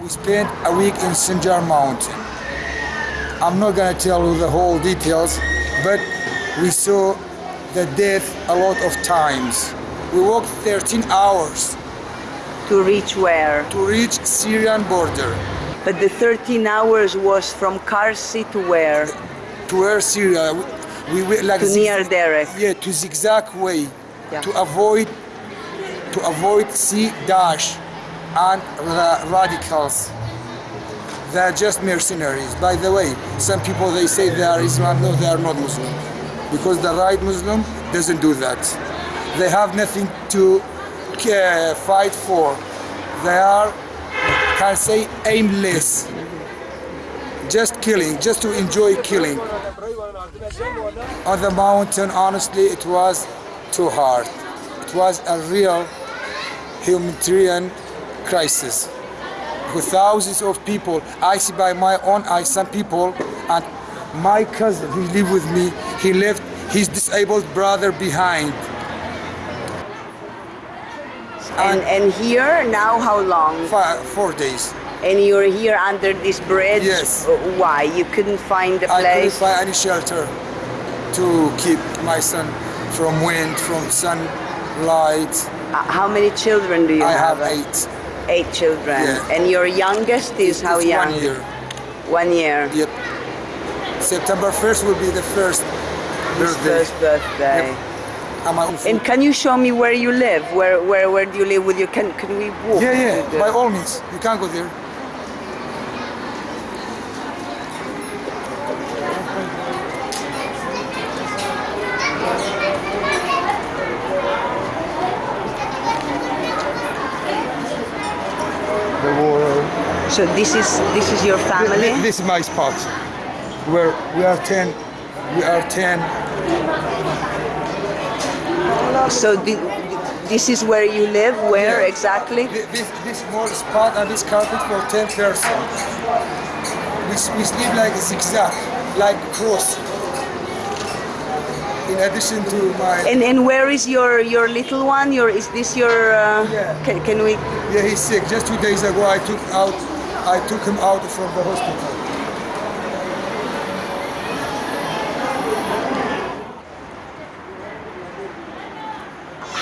We spent a week in Sinjar Mountain. I'm not gonna tell you the whole details, but we saw the death a lot of times. We walked 13 hours To reach where? to reach Syrian border, But the 13 hours was from Karsi to where? to where Syria. We, we like To near Derek. Yeah, to zigzag way, Yeah. to avoid to avoid sea dash and the radicals. They're just mercenaries. By the way, some people they say they are Islam. No, they are not Muslim, because the right Muslim doesn't do that. They have nothing to uh, fight for. They are, can say, aimless. Just killing, just to enjoy killing. On the mountain, honestly, it was too hard. It was a real humanitarian crisis. With thousands of people, I see by my own eyes some people, and my cousin who live with me, he left his disabled brother behind. And, and here, now how long? Five, four days. And you're here under this bridge? Yes. Why? You couldn't find a I couldn't find any shelter to keep my son from wind, from sunlight. Uh, How many children do you I have? I have eight. Eight children. Yeah. And your youngest is how It's young? One year. One year. Yep. September 1st will be the first His birthday. first birthday. Yep. And my own food. And can you show me where you live? Where where where do you live with your can can we walk? yeah, yeah, by all means. You can go there. The world. So this is this is your family? This is my spot. Where we are 10. We are 10. So thi- this is where you live? Where exactly? This, this small spot and this carpet for 10 persons. We, we sleep like a zigzag, like cross. In addition to my, And and where is your your little one? Your is this your? Uh, Yeah. can, can we? yeah, he's sick. Just two days ago, I took out, I took him out from the hospital.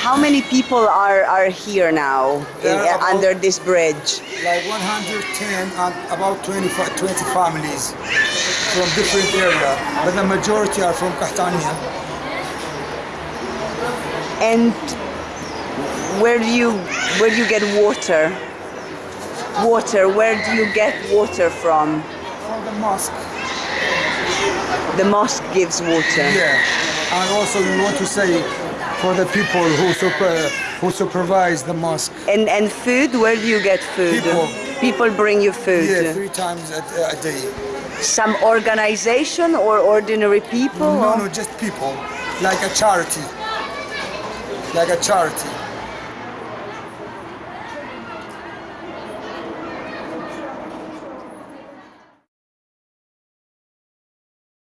How many people are are here now in, are about- under this bridge? Like 110 and about 20, 20 families from different area, but the majority are from Qahtaniya. And where do you where do you get water? Water. Where do you get water from? From the mosque. The mosque gives water. Yeah, and also we want to say for the people who super, uh, who supervise the mosque. And and food. Where do you get food? People. People bring you food. Yeah, three times a, a day. Some organization or ordinary people? No, or- no, just people, like a charity, like a charity.